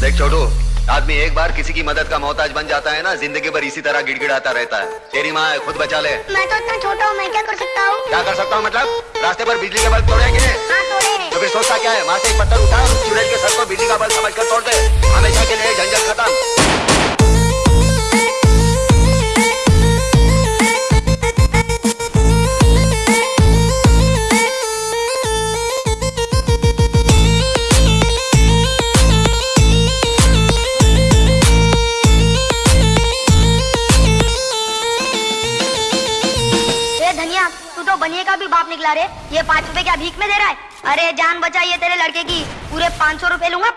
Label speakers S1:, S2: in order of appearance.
S1: देख छोटू आदमी एक बार किसी की मदद का मोहताज बन जाता है ना ज़िंदगी भर इसी तरह गिड़गिड़ाता रहता है। तेरी माँ खुद बचा ले।
S2: मैं तो इतना छोटा हूँ मैं क्या कर सकता हूँ?
S1: क्या कर सकता हूँ मतलब? रास्ते पर बिजली के बल्ब तोड़ेंगे?
S2: हाँ
S1: तो फिर सोचता क्या है वहाँ से एक पत्थर उठा और चुड़ैल के सर को बिजली
S2: बनिया, तू तो बनिए का भी बाप निकला रे। ये पाँच रुपए क्या भीख में दे रहा है? अरे जान बचाइए तेरे लड़के की। पूरे पाँच सौ रूपए लूँगा।